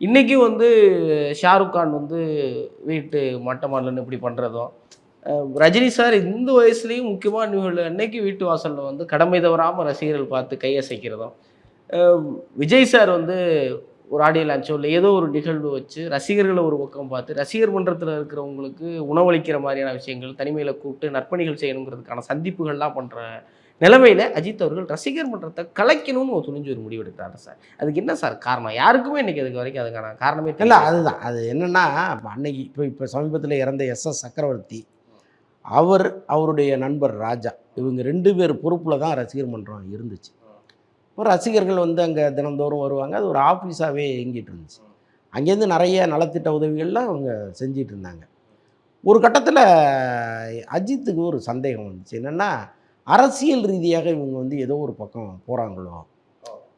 இன்றைக்கும் வந்து ஷாருக் கான் வந்து வீட்டு மொட்டை மாடலன்னு இப்படி பண்ணுறதும் ரஜினி சார் இந்த வயசுலேயும் முக்கியமான நிகழ்வு அன்னைக்கு வீட்டு வாசலில் வந்து கடமை தவறாமல் ரசிகர்கள் பார்த்து கையசைக்கிறதும் விஜய் சார் வந்து ஒரு ஆடியோ லான்ச்சோ இல்லை ஏதோ ஒரு நிகழ்வு வச்சு ரசிகர்களை ஒரு பக்கம் பார்த்து ரசிகர் மன்றத்தில் இருக்கிறவங்களுக்கு உணவளிக்கிற மாதிரியான விஷயங்கள் தனிமையில் கூப்பிட்டு நற்பணிகள் செய்யணுங்கிறதுக்கான சந்திப்புகள்லாம் பண்ணுற நிலைமையில் அஜித் அவர்கள் ரசிகர் மன்றத்தை கலைக்கணும்னு ஒரு துணிஞ்சு ஒரு முடிவு எடுக்கிறாரு சார். அதுக்கு என்ன சார் காரணம்? யாருக்குமே இன்னைக்கு அதுக்கு வரைக்கும் அதுக்கான காரணமே இல்லை அதுதான். அது என்னென்னா இப்போ அன்னைக்கு இப்போ இப்போ சமீபத்தில் இறந்த எஸ் எஸ் சக்கரவர்த்தி அவர் அவருடைய நண்பர் ராஜா இவங்க ரெண்டு பேர் பொறுப்பில் தான் ரசிகர் மன்றம் இருந்துச்சு. இப்போ ரசிகர்கள் வந்து அங்கே தினந்தோறும் வருவாங்க. அது ஒரு ஆஃபீஸாகவே இயங்கிட்டு இருந்துச்சு. அங்கேருந்து நிறைய நலத்திட்ட உதவிகள்லாம் அவங்க செஞ்சிட்டு இருந்தாங்க. ஒரு கட்டத்தில் அஜித்துக்கு ஒரு சந்தேகம் வந்துச்சு. என்னென்னா அரசியல் ரீதியாக இவங்க வந்து ஏதோ ஒரு பக்கம் போகிறாங்களோ